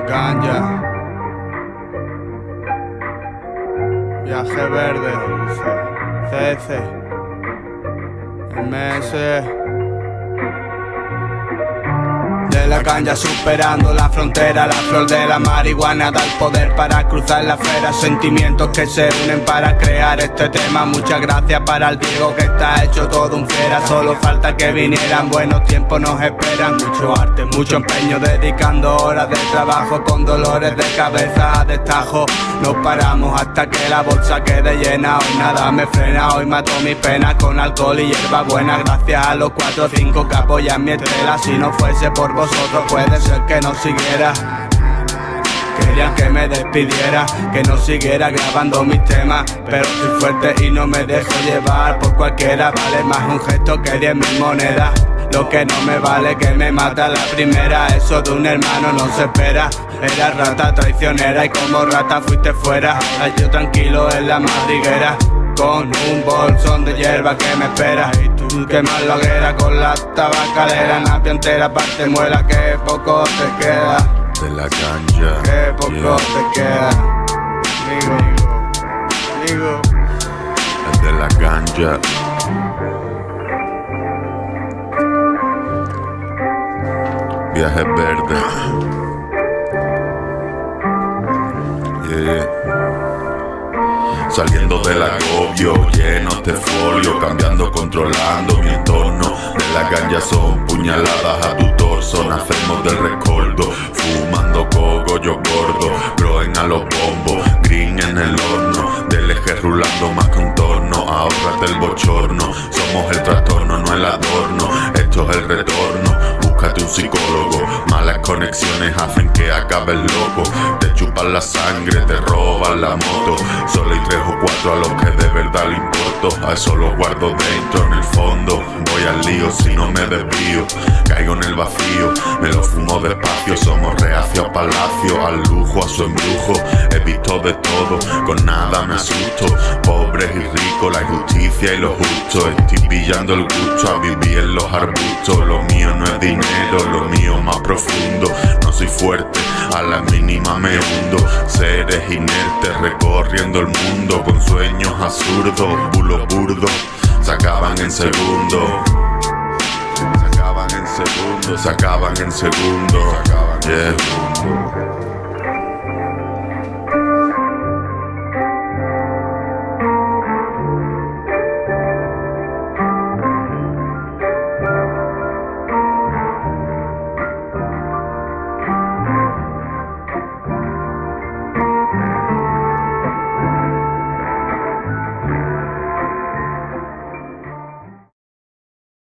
ganja. Viaje verde, MS la caña superando la frontera La flor de la marihuana da el poder para cruzar la fera Sentimientos que se unen para crear este tema. Muchas gracias para el Diego que está hecho todo un fiera. Solo falta que vinieran, buenos tiempos nos esperan. Mucho arte, mucho empeño dedicando horas de trabajo Con dolores de cabeza. A destajo No paramos hasta que la bolsa quede llena. Hoy nada me frena, hoy mato mis penas con alcohol y hierba buena Gracias a los cuatro o cinco que apoyan mi estrella Si no fuese por vosotros puede ser que no siguiera. Querían que me despidiera, que no siguiera grabando mis temas. Pero estoy fuerte y no me dejo llevar por cualquiera. Vale más un gesto que diez mil monedas. Lo que no me vale que me mata la primera. Eso de un hermano no se espera. Era rata traicionera y como rata fuiste fuera. Yo tranquilo en la madriguera Con un bolsón de hierba que me espera Quemar la hoguera con la tabacalera. Napia entera parte muela que poco te queda. De la ganja. Que poco te queda. Digo, digo De la ganja. Viaje verde Saliendo del agobio, llenos de folio Cambiando, controlando mi entorno. De la ganja son puñaladas a tu torso Nacemos del recordo Fumando coco, yo gordo Broen a los bombos, green en el horno Del eje rulando más contorno Ahorrate el bochorno Somos el trastorno, no el adorno Esto es el retorno Búscate un psicólogo. Malas conexiones hacen que acabes loco. Te chupan la sangre, te roban la moto. Solo hay tres o cuatro a los que de verdad le importo. A eso lo guardo dentro, en el fondo. Voy al lío si no me desvío. Caigo en el vacío, me lo fumo despacio. Somos reacio a palacio, al lujo, a su embrujo. He visto de todo, con nada me asusto. Pobres y ricos, la injusticia y lo justo. Estoy pillando el gusto a vivir en los arbustos. Lo mío lo mío más profundo No soy fuerte, a la mínima me hundo. Seres inertes recorriendo el mundo Con sueños absurdos, bulos burdos Se acaban en segundo. Se acaban en segundo, se acaban en segundo. Yeah.